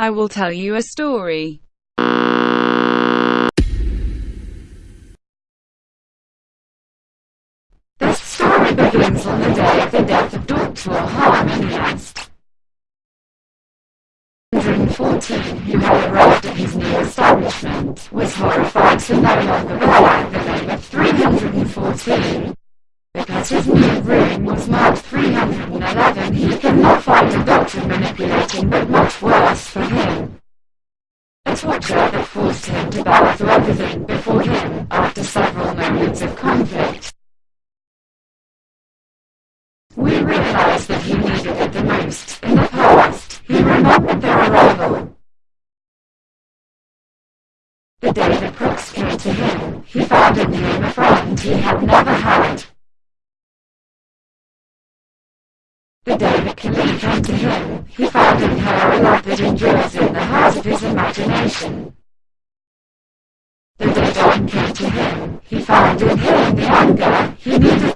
I will tell you a story. This story begins on the day of the death of Dr. Harmonious. 114, who had arrived at his new establishment, was horrified to no longer bear the name of 314. For him. A torture that forced him to bow to everything before him, after several moments of conflict. We realized that he needed it the most. In the past, he remembered their arrival. The day the Crooks came to him, he found in him a friend he had never had. The day the Kali came to him, he found in her a love that endures in the heart of his imagination. The day Dawn came to him, he found in him the anger he needed